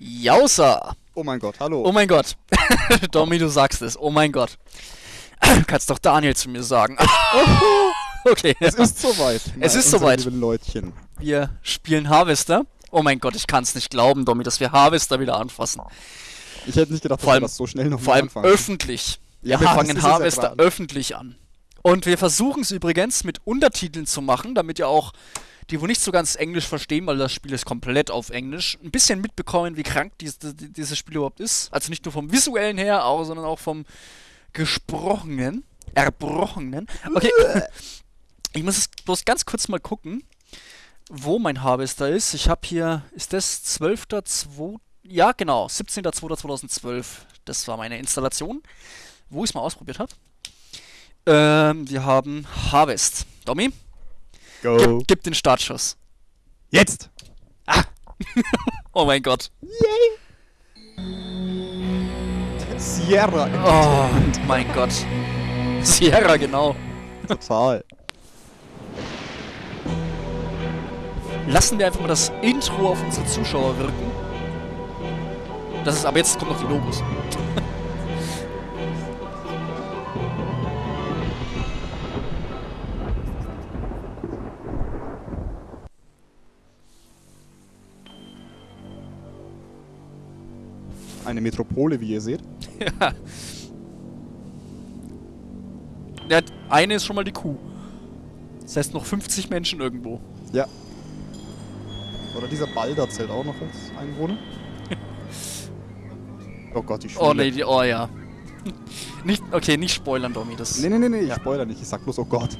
Jausa! Oh mein Gott, hallo. Oh mein Gott. Domi, du sagst es. Oh mein Gott. Kannst doch Daniel zu mir sagen. okay. es ist soweit. Es ist soweit. Leutchen. Wir spielen Harvester. Oh mein Gott, ich kann es nicht glauben, Domi, dass wir Harvester wieder anfassen. Ich hätte nicht gedacht, dass allem- wir das so schnell noch Vor allem anfangen. öffentlich. Wir Ja, das fangen ja Harvester dran. öffentlich an. Und wir versuchen es übrigens mit Untertiteln zu machen, damit ihr auch die, wo nicht so ganz Englisch verstehen, weil das Spiel ist komplett auf Englisch, ein bisschen mitbekommen, wie krank dies, die- dieses Spiel überhaupt ist. Also nicht nur vom visuellen her, auch, sondern auch vom gesprochenen, erbrochenen. Okay, ich muss es bloß ganz kurz mal gucken, wo mein Harvester ist. Ich habe hier, ist das 12.2. Ja, genau, 17.02.2012. Das war meine Installation, wo ich es mal ausprobiert habe. Ähm, wir haben Harvest. Domi, Go. gib, gib den Startschuss. Jetzt! Oh mein Gott. Sierra. Oh mein Gott. Sierra, genau. Total. Lassen wir einfach mal das Intro auf unsere Zuschauer wirken. Das ist, aber jetzt kommen noch die Logos. Eine Metropole, wie ihr seht. Ja, eine ist schon mal die Kuh. Das heißt noch 50 Menschen irgendwo. Ja. Oder dieser Balder zählt auch noch als Einwohner. oh Gott, die Schule. Oh nee, die, oh ja. Nicht, okay, nicht spoilern, Domi. Das, Nee, nee, nee, nee, ich Ja. spoiler nicht. Ich sag bloß, oh Gott.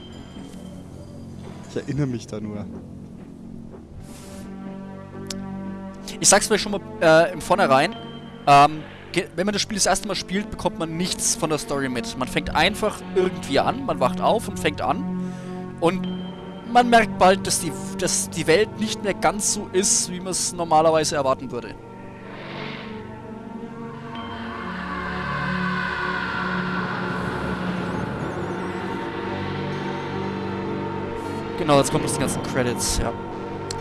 Ich erinnere mich da nur. Ich sag's vielleicht schon mal äh, im Vornherein. Ähm, wenn man das Spiel das erste Mal spielt, bekommt man nichts von der Story mit. Man fängt einfach irgendwie an, man wacht auf und fängt an. Und man merkt bald, dass die, dass die Welt nicht mehr ganz so ist, wie man es normalerweise erwarten würde. Genau, jetzt kommen die ganzen Credits, ja.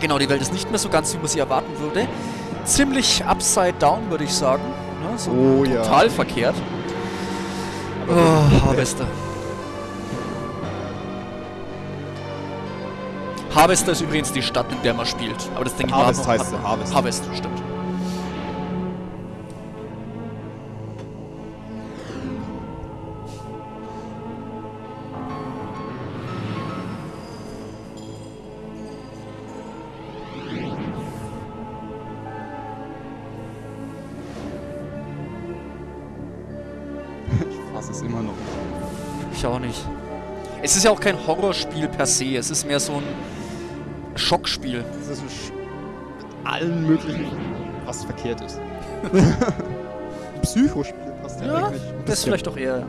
Genau, die Welt ist nicht mehr so ganz, wie man sie erwarten würde. Ziemlich upside down, würde ich sagen. Ne? So Oh ja. total verkehrt. Aber Oh, Harvester. Harvester ist übrigens die Stadt, in der man spielt. Aber das denke ich Harvest mal. heißt sie, Harvest. Harvest, stimmt. Ist ja auch kein Horrorspiel per se. Es ist mehr so ein Schockspiel. Das ist ein Sch allen möglichen, was verkehrt ist. Psychospiel passt ja, Ja, eigentlich. Das ist vielleicht doch eher.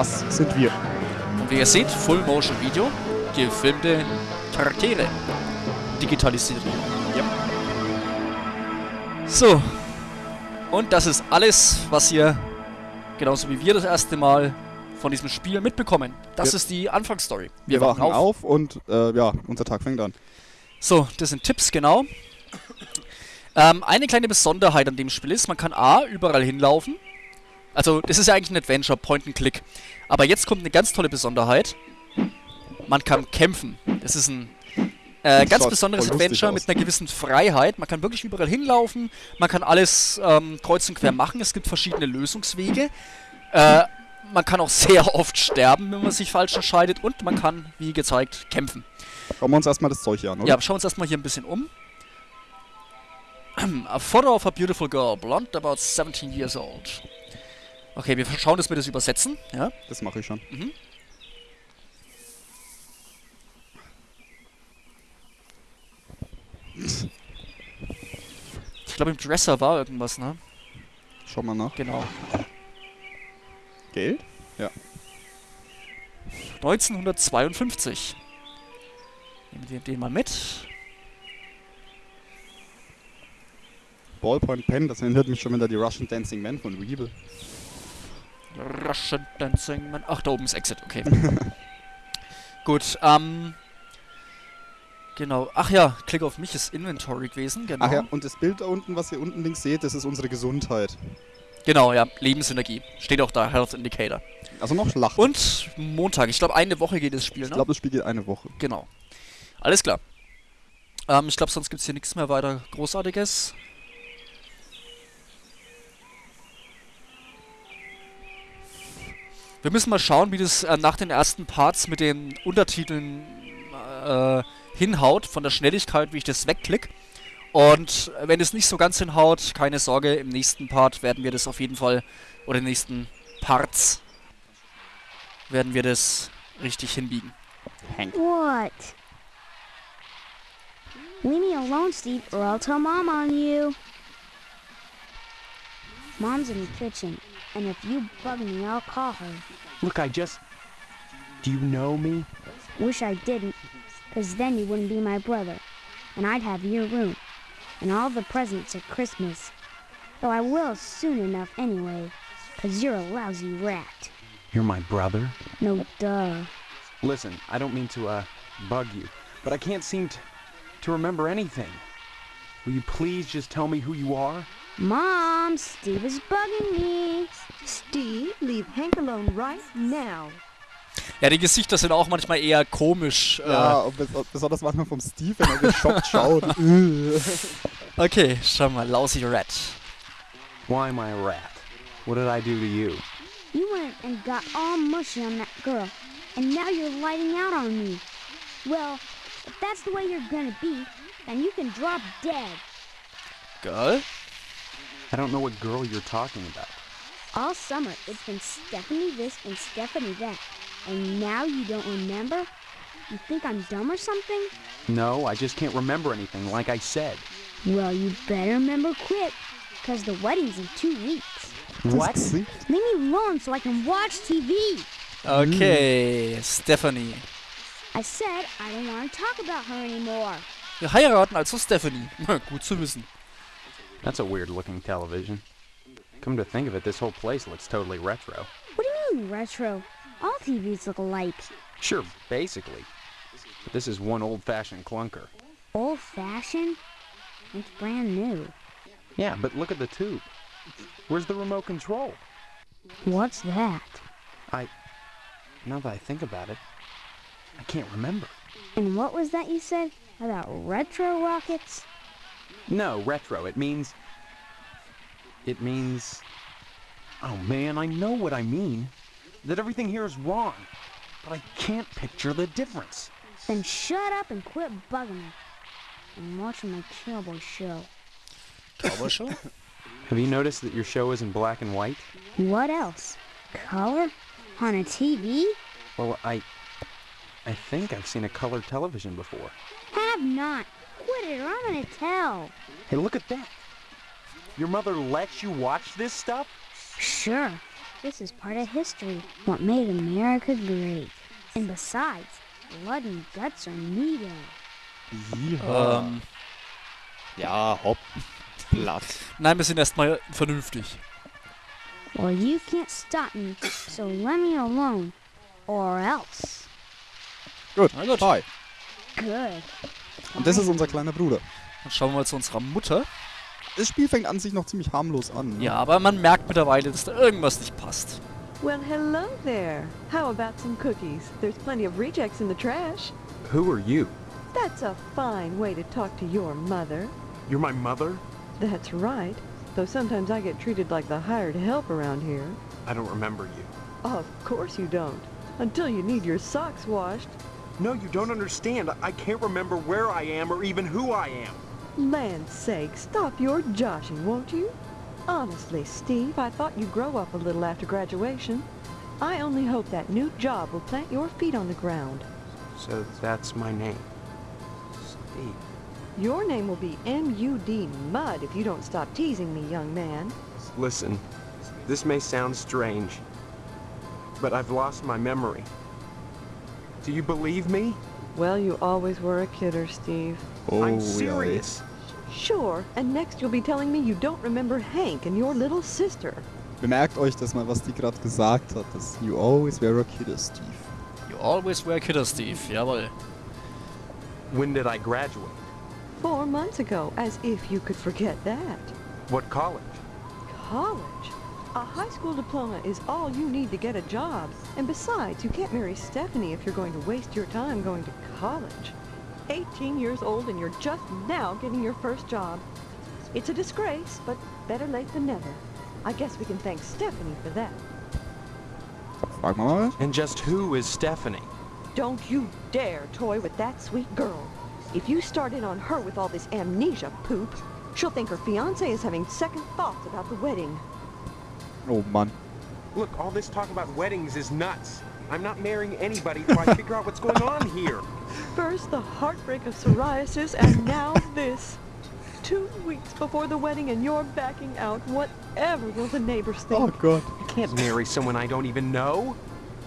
Das sind wir. Und wie ihr seht, Full Motion Video, gefilmte Charaktere digitalisiert. Ja. So. Und das ist alles, was ihr, genauso wie wir das erste Mal von diesem Spiel mitbekommen. Das Ja. ist die Anfangsstory. Wir, wachen auf, und äh, ja, unser Tag fängt an. So, das sind Tipps, genau. Ähm, eine kleine Besonderheit an dem Spiel ist, man kann A, überall hinlaufen. Also, das ist ja eigentlich ein Adventure, Point and Click. Aber jetzt kommt eine ganz tolle Besonderheit. Man kann kämpfen. Das ist ein äh, ganz besonderes Adventure aus. mit einer gewissen Freiheit. Man kann wirklich überall hinlaufen. Man kann alles ähm, kreuz und quer machen. Es gibt verschiedene Lösungswege. Äh, man kann auch sehr oft sterben, wenn man sich falsch entscheidet. Und man kann, wie gezeigt, kämpfen. Schauen wir uns erstmal das Zeug hier an, oder? Ja, schauen wir uns erstmal hier ein bisschen um. A photo of a beautiful girl, blonde, about 17 years old. Okay, wir schauen, dass wir das übersetzen. Ja. Das mache ich schon. Ich glaube, im Dresser war irgendwas, ne? Schau mal nach. Genau. Geld? 1952. Nehmen wir den mal mit. Ballpoint Pen, das erinnert mich schon wieder an die Russian Dancing Man von Weeble. Russian Dancing Man. Ach, da oben ist Exit, okay. Gut, ähm. Genau. Ach ja, Klick auf mich ist Inventory gewesen, genau. Ach ja, und das Bild da unten, was ihr unten links seht, das ist unsere Gesundheit. Genau, ja, Lebensenergie. Steht auch da, Health Indicator. Also noch Schlacht. Und Montag, ich glaube eine Woche geht das Spiel, ich ne? glaube, das Spiel geht eine Woche. Genau. Alles klar. Ähm, ich glaube, sonst gibt es hier nichts mehr weiter Großartiges. Wir müssen mal schauen, wie das äh, nach den ersten Parts mit den Untertiteln äh, hinhaut, von der Schnelligkeit, wie ich das wegklick. Und äh, wenn es nicht so ganz hinhaut, keine Sorge, im nächsten Part werden wir das auf jeden Fall, oder in den nächsten Parts, werden wir das richtig hinbiegen. What? Leave me alone, Steve, or I'll tell Mom on you. Mom's in the kitchen, and if you bug me, I'll call her. Look, I just. Do you know me? Wish I didn't, 'cause then you wouldn't be my brother, and I'd have your room, and all the presents at Christmas. Though I will soon enough anyway, 'cause you're a lousy rat. You're my brother? No duh. Listen, I don't mean to, uh, bug you, but I can't seem to, to remember anything. Will you please just tell me who you are? Mom, Steve is bugging me. Steve, leave Hank alone right now. Ja, die Gesichter sind auch manchmal eher komisch. Ja, und bes- besonders manchmal vom Steve, wenn er geschockt schaut. Äh. Äh, okay, schau mal, Lousy Rat. Why am I a rat? What did I do to you? You went and got all mushy on that girl, and now you're lighting out on me. Well, if that's the way you're gonna be, then you can drop dead. Girl? I don't know what girl you're talking about. All summer, it's been Stephanie this and Stephanie that. And now you don't remember? You think I'm dumb or something? No, I just can't remember anything, like I said. Well, you better remember quick, because the wedding's in two weeks. What? Leave me alone so I can watch TV. Okay, mm. Stephanie. I said I don't want to talk about her anymore. Wir heiraten also Stephanie. Gut zu wissen. That's a weird looking television. Come to think of it, this whole place looks totally retro. What do you mean, retro? All TVs look alike. Sure, basically. But this is one old fashioned clunker. Old fashioned? It's brand new. Yeah, but look at the tube. Where's the remote control? What's that? I... Now that I think about it, I can't remember. And what was that you said about retro rockets? No, retro. It means. It means. Oh man, I know what I mean. That everything here is wrong. But I can't picture the difference. Then shut up and quit bugging me. I'm watching my cowboy show. Cowboy-Show? Have you noticed that your show is in black and white? What else? Color? On a TV? Well, I. I think I've seen a colored television before. Have not. Quit it or I'm gonna tell. Hey, look at that. Your mother lets you watch this stuff? Sure. This is part of history. What made America great. And besides, blood and guts are needed. Yeehaw. ähm, Ja, hopp. Platt. nein, wir sind erstmal vernünftig. Well, you can't stop me, so let me alone. Or else. Gut. Na gut. Hi. Good. Und das ist unser kleiner Bruder. Dann schauen wir mal zu unserer Mutter. Das Spiel fängt an sich noch ziemlich harmlos an. ne? Ja, aber man merkt mittlerweile, dass da irgendwas nicht passt. Well, hello there. How about some cookies? There's plenty of rejects in the trash. Who are you? That's a fine way to talk to your mother. You're my mother? That's right. Though sometimes I get treated like the hired help around here. I don't remember you. Of course you don't. Until you need your socks washed. No, you don't understand. I can't remember where I am or even who I am. Land's sake, stop your joshing, won't you? Honestly, Steve, I thought you'd grow up a little after graduation. I only hope that new job will plant your feet on the ground. So that's my name. Steve. Your name will be M.U.D. Mud if you don't stop teasing me, young man. Listen, this may sound strange, but I've lost my memory. Do you believe me? Well, you always were a kidder, Steve. Oh, I'm serious. Sure, and next you'll be telling me you don't remember Hank and your little sister. Bemerkt euch das mal, was die gerade gesagt hat. Das You always were a kid, Steve. You always were wear kidder, Steve. Jawohl. When did I graduate? Four months ago, as if you could forget that. What college? College? A high school diploma is all you need to get a job. And besides, you can't marry Stephanie if you're going to waste your time going to college. 18 years old and you're just now getting your first job. It's a disgrace, but better late than never. I guess we can thank Stephanie for that. Frag mal mal. And just who is Stephanie? Don't you dare toy with that sweet girl. If you start in on her with all this amnesia poop, she'll think her fiance is having second thoughts about the wedding. Oh Mann. Look, all this talk about weddings is nuts. I'm not marrying anybody till I figure out what's going on here. First the heartbreak of psoriasis, and now this. Two weeks before the wedding and you're backing out. Whatever will the neighbors think? Oh God. I can't marry someone I don't even know.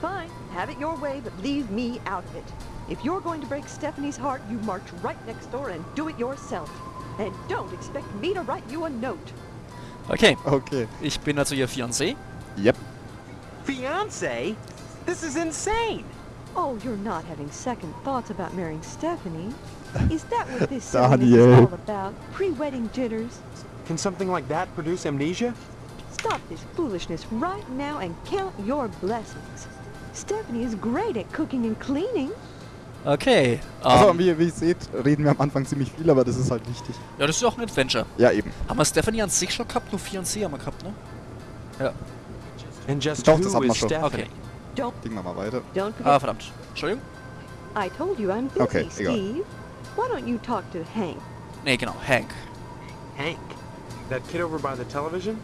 Fine, have it your way, but leave me out of it. If you're going to break Stephanie's heart, you march right next door and do it yourself. And don't expect me to write you a note. Okay, Okay. ich bin also ihr Fiancé. Yep. Fiance? This is insane. Oh, you're not having second thoughts about marrying Stephanie? Is that what this silliness is all about? Pre-wedding jitters? Can something like that produce amnesia? Stop this foolishness right now and count your blessings. Stephanie is great at cooking and cleaning. Okay. Also, ähm, wie, wie ihr seht, reden wir am Anfang ziemlich viel, aber das ist halt wichtig. ja, das ist auch ein Adventure. Ja, eben. Haben wir Stephanie an sich schon gehabt? Nur Fiancé haben wir gehabt, ne? Ja. And just Doch, das who hat man is schon. Stephanie? Okay. Don't Ding wir mal weiter. don't Ah, forget. verdammt. Entschuldigung? I told you I'm busy, Okay, egal. Steve. Why don't you talk to Hank? Nee, genau. Hank. Hank. That kid over by the television?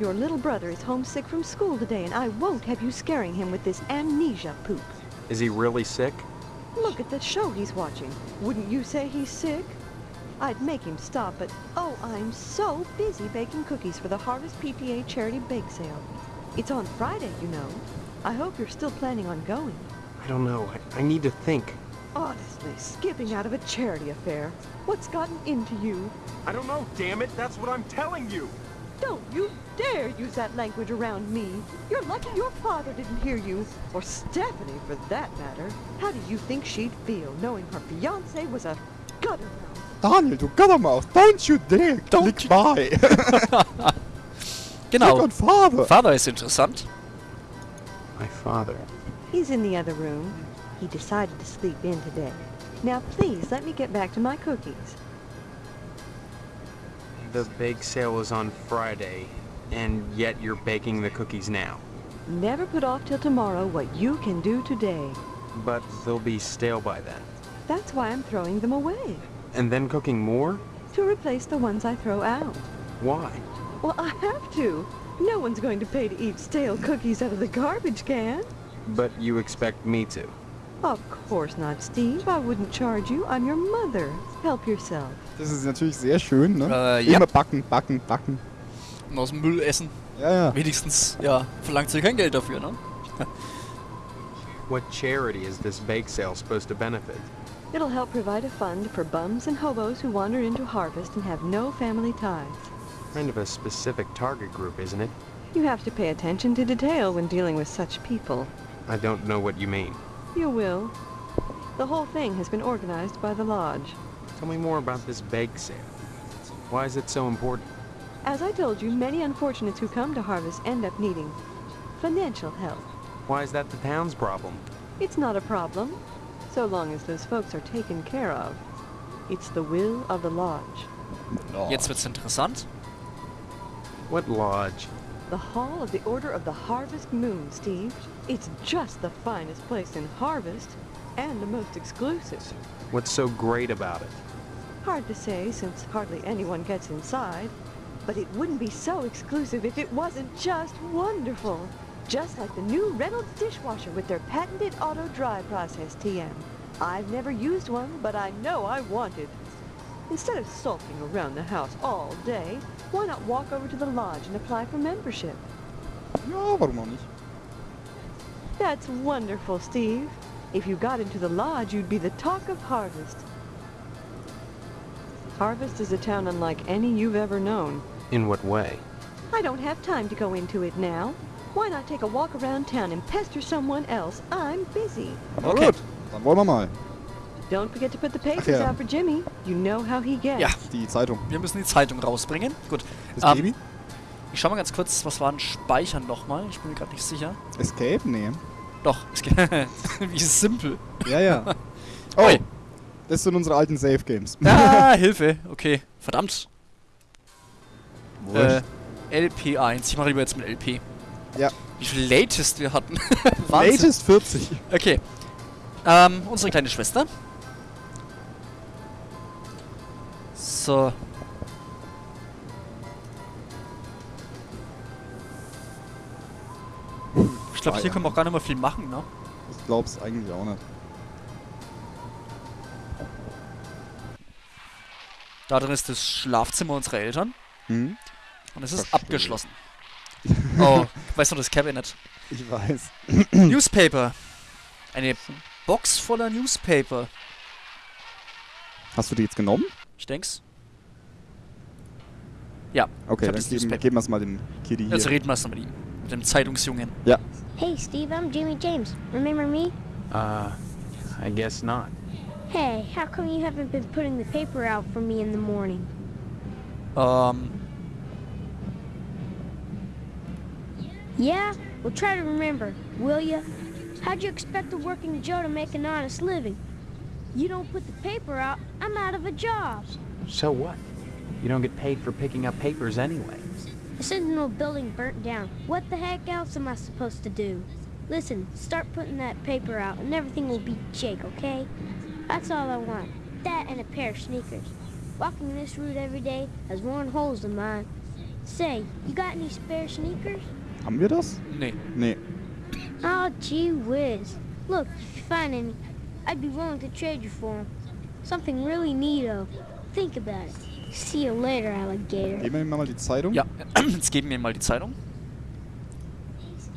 Your little brother is homesick from school today, and I won't have you scaring him with this amnesia poop. Is he really sick? Look at the show he's watching. Wouldn't you say he's sick? I'd make him stop, but oh, I'm so busy baking cookies for the Harvest PTA charity bake sale. It's on Friday, you know. I hope you're still planning on going. I don't know. I, I need to think. Honestly, skipping out of a charity affair. What's gotten into you? I don't know, damn it. That's what I'm telling you. Don't you dare use that language around me. You're lucky your father didn't hear you, or Stephanie for that matter. How do you think she'd feel knowing her fiance was a gutter mouth? Daniel, du Guttermaus, don't you dare Don't click you- by. Genau. Click on father. Vater ist interessant. My father. He's in the other room. He decided to sleep in today. Now please let me get back to my cookies. The bake sale is on Friday, and yet you're baking the cookies now. Never put off till tomorrow what you can do today. But they'll be stale by then. That's why I'm throwing them away. And then cooking more? To replace the ones I throw out. Why? Well, I have to. No one's going to pay to eat stale cookies out of the garbage can. But you expect me to. Of course not, Steve. I wouldn't charge you. I'm your mother. Help yourself. Das ist natürlich sehr schön, ne? Äh, ja. Immer backen, backen, backen. Und aus dem Müll essen. Ja, ja. Wenigstens, ja, verlangt sie kein Geld dafür, ne? What charity is this bake sale supposed to benefit? It'll help provide a fund for bums and hobos who wander into harvest and have no family ties. Kind of a specific target group, isn't it? You have to pay attention to detail when dealing with such people. I don't know what you mean. You will. The whole thing has been organized by the lodge. Tell me more about this bake sale. Why is it so important? As I told you, many unfortunates who come to harvest end up needing financial help. Why is that the town's problem? It's not a problem, so long as those folks are taken care of. It's the will of the lodge. Jetzt wird's interessant. What lodge? The Hall of the Order of the Harvest Moon, Steve. It's just the finest place in Harvest, and the most exclusive. What's so great about it? Hard to say since hardly anyone gets inside, but it wouldn't be so exclusive if it wasn't just wonderful. Just like the new Reynolds dishwasher with their patented auto dry process TM. I've never used one, but I know I want it. Instead of sulking around the house all day, why not walk over to the lodge and apply for membership? Ja, warum auch nicht? That's wonderful, Steve. If you got into the lodge, you'd be the talk of Harvest. Harvest is a town unlike any you've ever known. In what way? I don't have time to go into it now. Why not take a walk around town and pester someone else? I'm busy. Na Okay. gut, dann wollen wir mal. Don't forget to put the papers ja. out for Jimmy. You know how he gets. Ja. Die Zeitung. Wir müssen die Zeitung rausbringen. Gut. Das Ähm, Baby? Ich schau mal ganz kurz, was war ein Speichern nochmal? Ich bin mir gerade nicht sicher. Escape? Nee. Doch, es geht. Wie simpel. Ja, ja. Oh, Ui. das sind unsere alten Save Games. Ah, Hilfe. Okay. Verdammt. Wurscht. Äh, LP1. Ich mache lieber jetzt mit LP. Ja. Wie viel Latest wir hatten. Latest 40. Okay. Ähm, unsere kleine Schwester. So. Ich glaube, hier Feiern. können wir auch gar nicht mehr viel machen, ne? Ich glaub's eigentlich auch nicht. Da drin ist das Schlafzimmer unserer Eltern. Hm? Und es ist Verstehe. abgeschlossen. Oh, weißt du das Cabinet? Ich weiß. Newspaper. Eine Box voller Newspaper. Hast du die jetzt genommen? Ich denk's. Yeah, okay, hab dann das geben, Newspaper. geben wir es mal dem Kitty hier. Jetzt reden wir erst mal mit ihm. Mit dem Zeitungsjungen. Hey, Steve, I'm Jimmy James. Remember me? Uh, I guess not. Hey, how come you haven't been putting the paper out for me in the morning? Ähm, Yeah? Well, try to remember, will ya? How'd you expect a working Joe to make an honest living? You don't put the paper out, I'm out of a job. So what? You don't get paid for picking up papers anyway. The Sentinel building burnt down. What the heck else am I supposed to do? Listen, start putting that paper out and everything will be jake, okay? That's all I want. That and a pair of sneakers. Walking this route every day has worn holes in mine. Say, you got any spare sneakers? Haben wir das? nee. Nee. Oh, gee whiz. Look, if you find any, I'd be willing to trade you for 'em. Something really neato. Think about it. See you later, alligator. Geben wir ihm mal die Zeitung. Ja, jetzt geben wir ihm mal die Zeitung.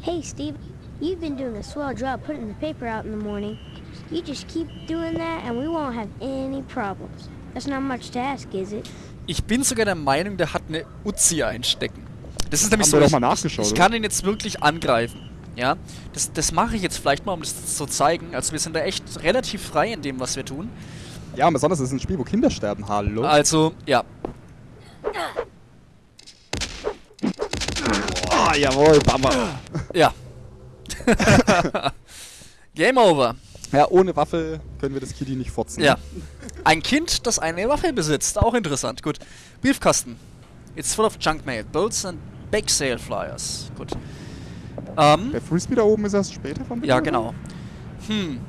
Hey, Steve, you've been doing a swell job putting the paper out in the morning. You just keep doing that and we won't have any problems. That's not much to ask, is it? Ich bin sogar der Meinung, der hat eine Uzi einstecken. Das ist nämlich Haben so, wir doch ich, mal nachgeschaut, ich oder? kann ihn jetzt wirklich angreifen. Ja, das, das mache ich jetzt vielleicht mal, um das zu zeigen. Also wir sind da echt relativ frei in dem, was wir tun. Ja, besonders ist es ein Spiel, wo Kinder sterben. Hallo? Also, ja. Ah, jawohl, Bamba. Ja. Game over. Ja, ohne Waffe können wir das Kitty nicht fotzen. Ja. Ein Kind, das eine Waffe besitzt. Auch interessant. Gut. Briefkasten. It's full of junk mail, bolts and bake sale flyers. Gut. Ähm, Der Frisbee da oben ist erst später von ja, genau. Hm.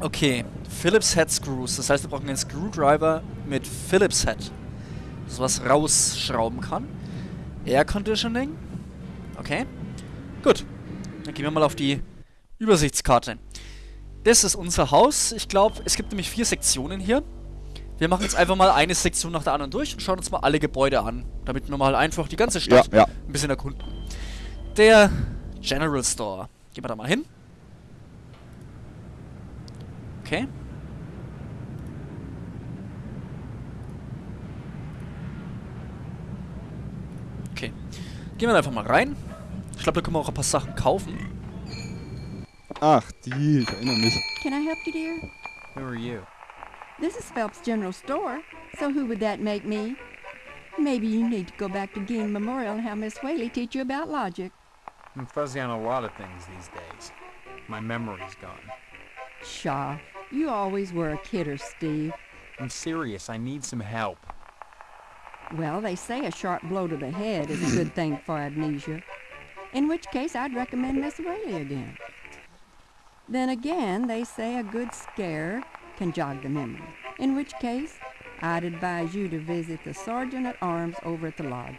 Okay. Phillips Head Screws. Das heißt, wir brauchen einen Screwdriver mit Phillips Head. Das was rausschrauben kann. Air Conditioning. Okay. Gut. Dann gehen wir mal auf die Übersichtskarte. Das ist unser Haus. Ich glaube, es gibt nämlich vier Sektionen hier. Wir machen jetzt einfach mal eine Sektion nach der anderen durch und schauen uns mal alle Gebäude an, damit wir mal einfach die ganze Ja, Stadt ja. ein bisschen erkunden. Der General Store. Gehen wir da mal hin. Okay. Gehen wir einfach mal rein. Ich glaube, da können wir auch ein paar Sachen kaufen. Ach, die, ich erinnere mich. Can I help you, dear? Who are you? This is Phelps General Store, so who would that make me? Maybe you need to go back to Gein Memorial and have Miss Whaley teach you about logic. I'm fuzzy on a lot of things these days. My memory's gone. Pshaw, you always were a kidder, Steve. I'm serious. I need some help. Well, they say a sharp blow to the head is a good thing for amnesia. In which case, I'd recommend Miss Whaley again. Then again, they say a good scare can jog the memory. In which case, I'd advise you to visit the sergeant at arms over at the lodge.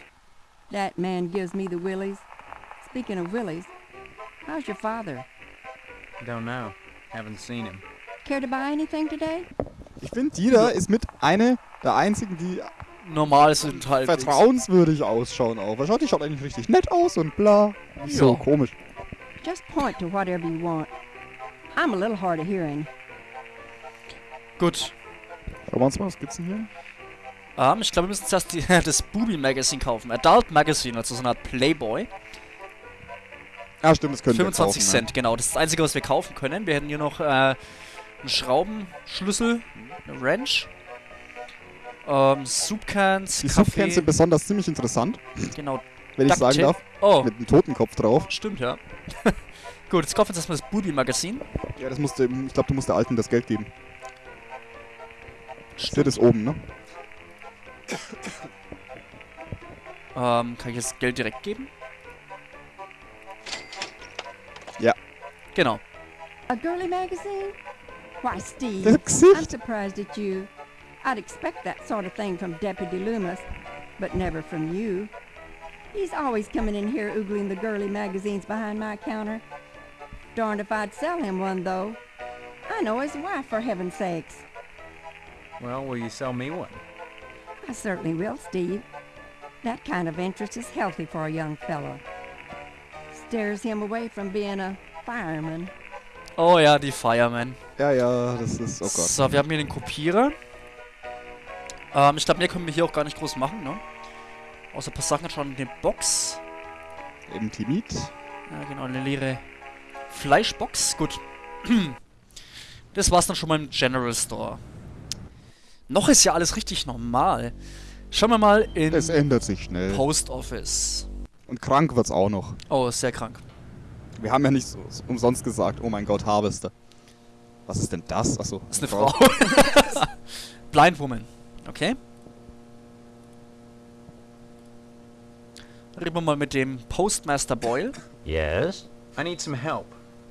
That man gives me the willies. Speaking of willies, how's your father? Don't know. Haven't seen him. Care to buy anything today? Ich finde, die ist mit eine der einzigen, die Normal sind halt. vertrauenswürdig ausschauen auch. Weil schaut, die schaut eigentlich richtig nett aus und bla. So Ja. komisch. Just point to whatever you want. I'm a little hard of hearing. Gut. Schauen wir uns mal, was gibt's denn hier? Ähm, ich glaube, wir müssen zuerst die, das Booby Magazine kaufen. Adult Magazine, also so eine Art Playboy. Ah, stimmt, das können 25 wir kaufen, Cent, genau. Das ist das Einzige, was wir kaufen können. Wir hätten hier noch äh, einen Schraubenschlüssel, eine Wrench, ähm, Soupcans. Die Softcans sind besonders ziemlich interessant, genau. wenn ich sagen darf. Oh, Mit einem Totenkopf drauf. stimmt, ja. Gut, jetzt kaufen wir uns erstmal das Booby Magazine. Ja, das musste, ich glaube, du musst der Alten das Geld geben. Steht es oben, ne? Ähm, kann ich jetzt Geld direkt geben? Ja. Genau. A girly magazine? Why, Das Steve, I'm surprised at you. I'd expect that sort of thing from Deputy Loomis, but never from you. He's always coming in here oogling the girly magazines behind my counter. Darned if I'd sell him one, though. I know his wife, for heaven's sakes. Well, will you sell me one? I certainly will, Steve. That kind of interest is healthy for a young fellow. Stares him away from being a fireman. Oh ja, die Fireman. Ja, ja, das ist, oh Gott. So, wir haben hier den Kopierer. Ähm, ich glaube, mehr können wir hier auch gar nicht groß machen, ne? Außer ein paar Sachen schon in der Box. Eben Timid. Ja, genau, eine leere Fleischbox. Gut. Das war's dann schon mal im General Store. Noch ist ja alles richtig normal. Schauen wir mal in Es ändert sich schnell. Post Office. Und krank wird's auch noch. Oh, sehr krank. Wir haben ja nicht so, so umsonst gesagt, oh mein Gott, Harvester. Was ist denn das? Achso. Das ist eine Frau. Blind Woman. Okay. Reden wir mal mit dem Postmaster Boyle. Yes, I need some help.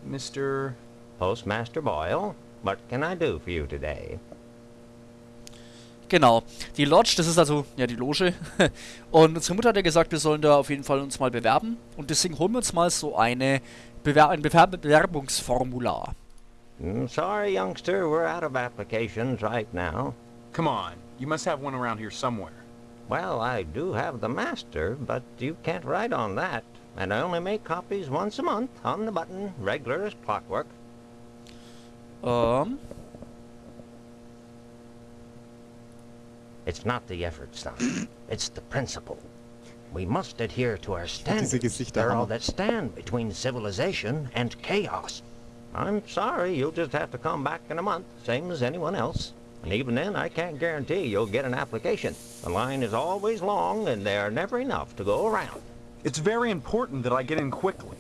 Mr. Postmaster Boyle. What can I do for you today? Genau. Die Lodge, das ist also ja die Loge. Und unsere Mutter hat ja gesagt, wir sollen da auf jeden Fall uns mal bewerben. Und deswegen holen wir uns mal so eine Bewer ein Bewer Bewerbungsformular. Mm, sorry, youngster, we're out of applications right now. Come on, you must have one around here somewhere. Well, I do have the master, but you can't write on that. And I only make copies once a month, on the button, regular as clockwork. Um... It's not the effort stuff. it's the principle. We must adhere to our standards. Gesichter They're all Hammer. that stand between civilization and chaos. I'm sorry, you'll just have to come back in a month, same as anyone else. And even then, I can't guarantee you'll get an application. The line is always long, and there are never enough to go around. It's very important that I get in quickly.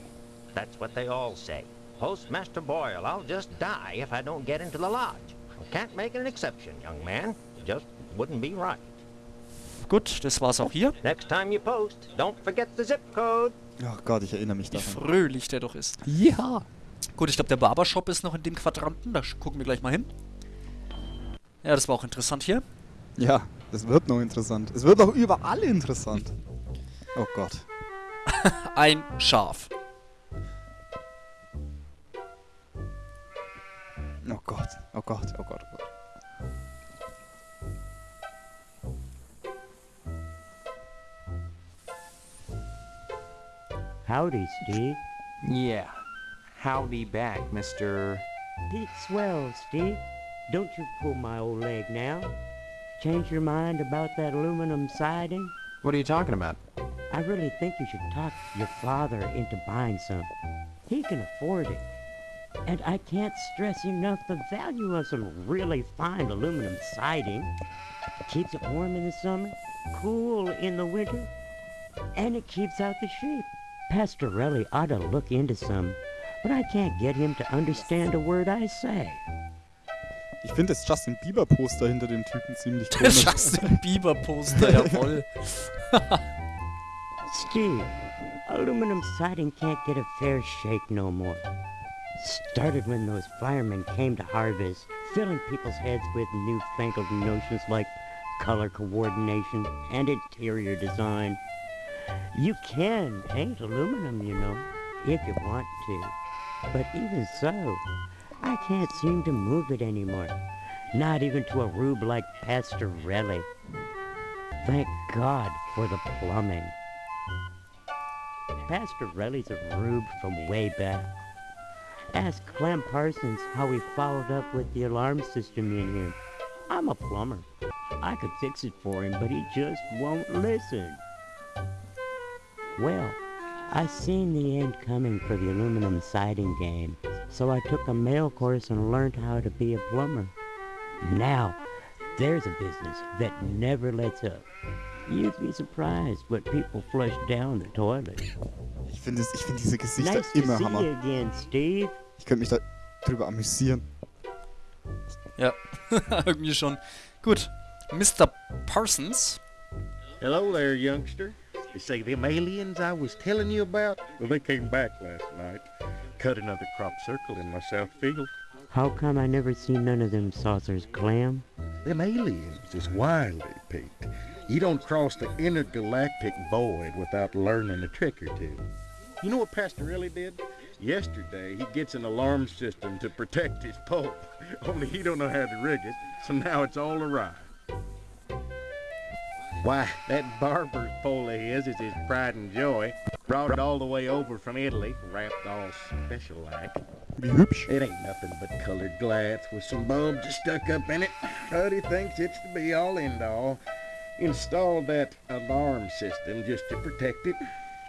That's what they all say. Postmaster Boyle, I'll just die if I don't get into the lodge. I can't make an exception, young man. Just wouldn't be right. gut, das war's auch hier. Next time you post, don't forget the zip code. Oh Gott, ich erinnere mich Wie daran. fröhlich der doch ist. Ja. Gut, ich glaube, der Barbershop ist noch in dem Quadranten. Da gucken wir gleich mal hin. Ja, das war auch interessant hier. Ja, das wird noch interessant. Es wird auch überall interessant. Oh Gott. Ein Schaf. Oh Gott. Oh Gott. Oh Gott. Oh Gott. Howdy, Steve. Yeah. Howdy back, Mr. Pete swell, Steve. Don't you pull my old leg now. Change your mind about that aluminum siding? What are you talking about? I really think you should talk your father into buying some. He can afford it. And I can't stress enough the value of some really fine aluminum siding. It Keeps it warm in the summer, cool in the winter, and it keeps out the sheep. Pastorelli ought to look into some, but I can't get him to understand a word I say. Ich finde das Justin Bieber Poster hinter dem Typen ziemlich Der komisch. Justin Bieber Poster, jawohl. Steve, aluminum siding can't get a fair shake no more. Started when those firemen came to harvest, filling people's heads with newfangled notions like color coordination and interior design. You can paint aluminum, you know, if you want to. But even so, I can't seem to move it anymore. Not even to a rube like Pastorelli. Thank God for the plumbing. Pastorelli's a rube from way back. Ask Clem Parsons how he followed up with the alarm system in here. I'm a plumber. I could fix it for him, but he just won't listen. Well, I seen the end coming for the aluminum siding game, so I took a mail course and learned how to be a plumber. Now, there's a business that never lets up. You'd be surprised what people flush down the toilet. Ich finde es- ich finde diese Gesichter Nice to immer see Hammer. you again, Steve. Ich könnte mich da drüber amüsieren. Ja, irgendwie schon. Gut. Mr. Parsons. Hello there, youngster. You see them aliens I was telling you about? Well, they came back last night. Cut another crop circle in my south field. How come I never seen none of them saucers, Clem? Them aliens is wily, Pete. You don't cross the intergalactic void without learning a trick or two. You know what Pastorelli did? Yesterday, he gets an alarm system to protect his pole. Only he don't know how to rig it, so now it's all awry. Why, that barber's pole of his is his pride and joy. Brought it all the way over from Italy, wrapped all special like. Wie. It ain't nothing but colored glass with some bulbs stuck up in it. But he thinks it's the be all end all. Installed that alarm system just to protect it.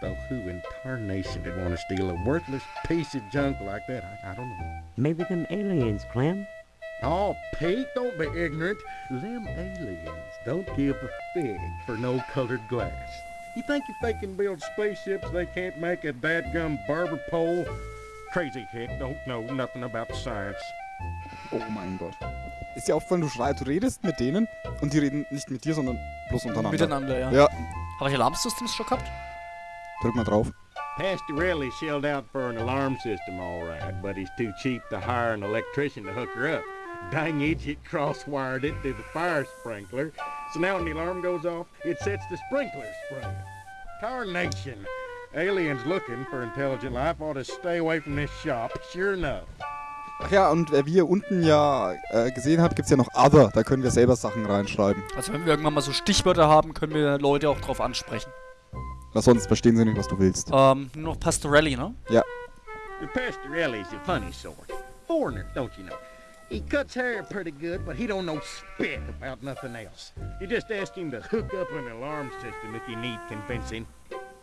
Though who in tarnation would want to steal a worthless piece of junk like that? I, I don't know. Maybe them aliens, Clem? Oh, Pete, don't be ignorant. Them aliens don't give a fig for no colored glass. You think if they can build spaceships, they can't make a dadgum barber pole? Crazy hick don't know nothing about science. Oh mein Gott. Ist dir aufgefallen, du schrei, du redest mit denen und die reden nicht mit dir, sondern bloß untereinander. Miteinander, ja. Ja, Habe ich Alarmsystems schon gehabt? drück mal drauf. Pastorelli shelled out for an alarm system, all right, but he's too cheap to hire an electrician to hook her up. Dang idiot cross-wired it to the fire sprinkler, so now when the alarm goes off, it sets the sprinkler spraying. Tarnation! Aliens looking for intelligent life ought to stay away from this shop, sure enough. Ach ja, und wie ihr unten ja äh, gesehen habt, gibt's ja noch Other. Da können wir selber Sachen reinschreiben. Also wenn wir irgendwann mal so Stichwörter haben, können wir Leute auch drauf ansprechen. Weil sonst verstehen sie nicht, was du willst. Ähm, nur noch Pastorelli, ne? Ja. The Pastorelli's a funny sort. Foreigner, don't you know? He cuts hair pretty good, but he don't know spit about nothing else. You just ask him to hook up an alarm system if you need convincing.